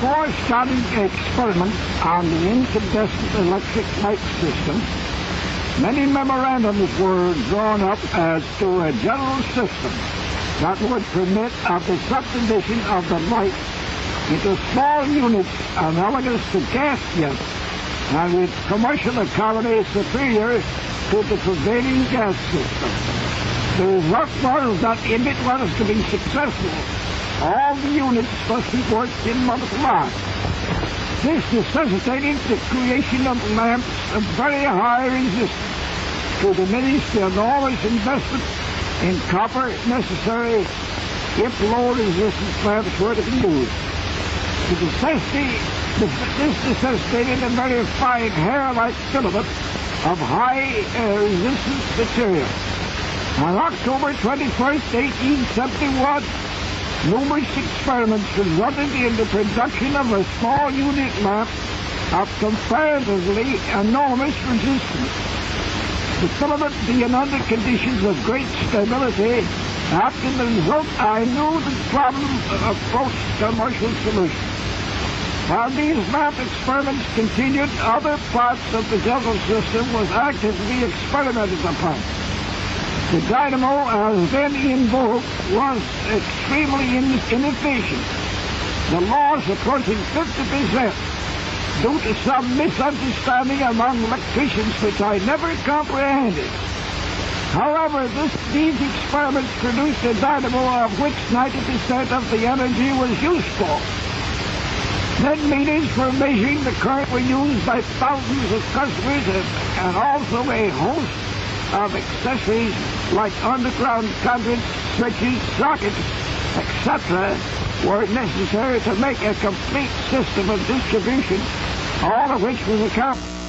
corresponding experiments on the incandescent electric light system, many memorandums were drawn up as to a general system that would permit of the subdivision of the light into small units analogous to gas jets and with commercial economy superior to the prevailing gas system. The result was that if it was to be successful, all the units must be worked in monochrome. This necessitated the creation of lamps of very high resistance to diminish the enormous investment in copper necessary if low resistance lamps were to be used. The necessity, this necessitated a very fine hair-like filament of high uh, resistance material. On October 21st, 1871, numerous experiments resulted in the production of a small unit lamp of comparatively enormous resistance. The filament being under conditions of great stability, after the result, I knew the problem approached commercial solution. While these lamp experiments continued, other parts of the Juggle system was actively experimented upon. The dynamo, as then in vogue, was extremely inefficient. The loss approaching 50% due to some misunderstanding among electricians which I never comprehended. However, this, these experiments produced a dynamo of which 90% of the energy was useful. Then meters for measuring the current were used by thousands of customers and, and also a host of accessories like underground conduits, switches, sockets, etc. were necessary to make a complete system of distribution, all of which was accomplished.